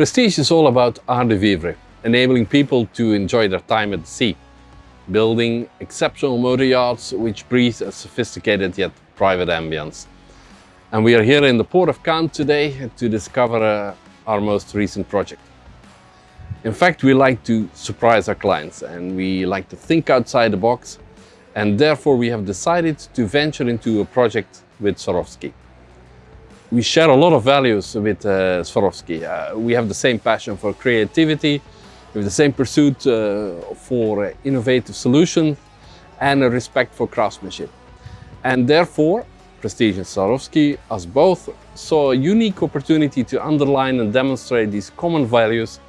Prestige is all about art de vivre, enabling people to enjoy their time at sea, building exceptional motor yachts which breathe a sophisticated yet private ambience. And we are here in the port of Cannes today to discover uh, our most recent project. In fact, we like to surprise our clients and we like to think outside the box and therefore we have decided to venture into a project with Swarovski. We share a lot of values with uh, Swarovski. Uh, we have the same passion for creativity, we have the same pursuit uh, for innovative solutions and a respect for craftsmanship. And therefore, Prestige and Swarovski, us both, saw a unique opportunity to underline and demonstrate these common values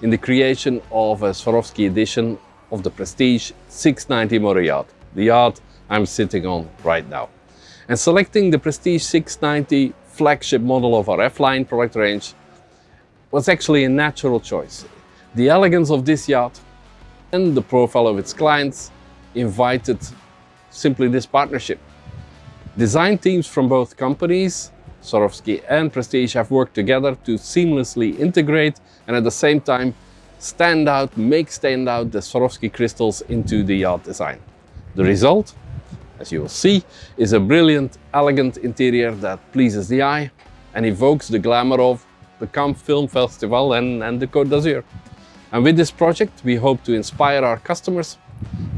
in the creation of a Swarovski edition of the Prestige 690 motor yacht, the yacht I'm sitting on right now. And selecting the Prestige 690 flagship model of our F-Line product range was actually a natural choice. The elegance of this yacht and the profile of its clients invited simply this partnership. Design teams from both companies Swarovski and Prestige have worked together to seamlessly integrate and at the same time stand out, make stand out the Swarovski crystals into the yacht design. The result, as you will see, is a brilliant, elegant interior that pleases the eye and evokes the glamour of the Cannes Film Festival and, and the Côte d'Azur. And with this project, we hope to inspire our customers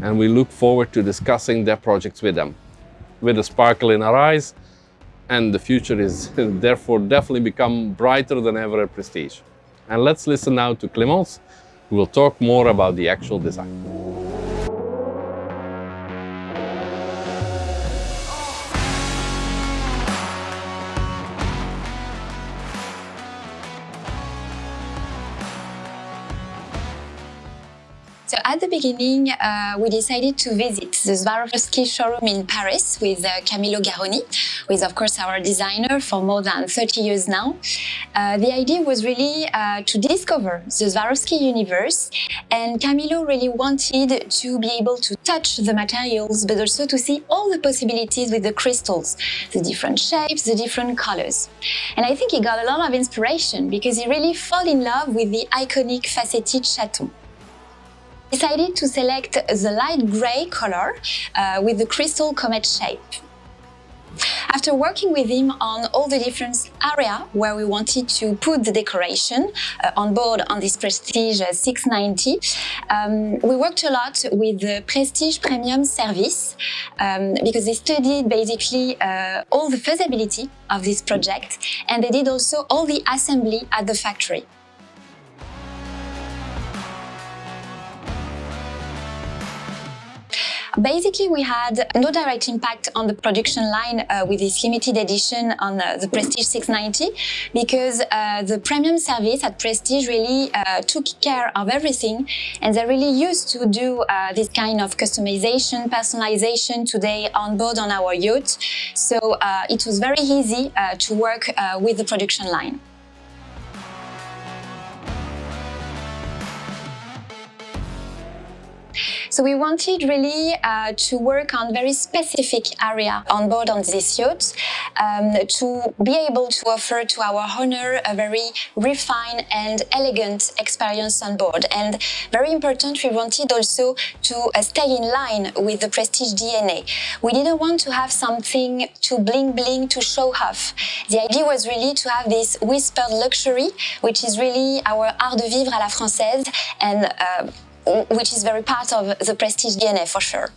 and we look forward to discussing their projects with them. With a sparkle in our eyes and the future is therefore definitely become brighter than ever at Prestige. And let's listen now to Clémence, who will talk more about the actual design. So at the beginning, uh, we decided to visit the Swarovski showroom in Paris with uh, Camillo Garroni, who is of course our designer for more than 30 years now. Uh, the idea was really uh, to discover the Swarovski universe and Camillo really wanted to be able to touch the materials but also to see all the possibilities with the crystals, the different shapes, the different colors. And I think he got a lot of inspiration because he really fell in love with the iconic faceted chaton decided to select the light grey color uh, with the crystal comet shape. After working with him on all the different area where we wanted to put the decoration uh, on board on this Prestige 690, um, we worked a lot with the Prestige Premium Service um, because they studied basically uh, all the feasibility of this project and they did also all the assembly at the factory. Basically, we had no direct impact on the production line uh, with this limited edition on uh, the Prestige 690 because uh, the premium service at Prestige really uh, took care of everything and they really used to do uh, this kind of customization, personalization today on board on our yacht. So it was very easy to work with the production line. So we wanted really uh, to work on very specific area on board on this yacht um, to be able to offer to our owner a very refined and elegant experience on board. And very important, we wanted also to uh, stay in line with the Prestige DNA. We didn't want to have something to bling bling to show off. The idea was really to have this whispered luxury, which is really our art de vivre à la française and uh, which is very part of the Prestige DNA for sure.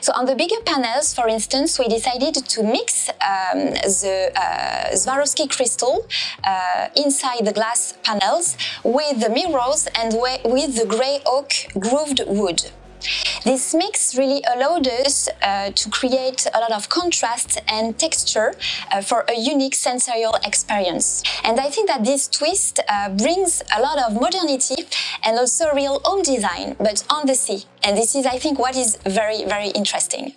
So on the bigger panels, for instance, we decided to mix um, the uh, Swarovski crystal uh, inside the glass panels with the mirrors and with the grey oak grooved wood. This mix really allowed us uh, to create a lot of contrast and texture uh, for a unique sensorial experience. And I think that this twist uh, brings a lot of modernity and also real home design, but on the sea. And this is, I think, what is very, very interesting.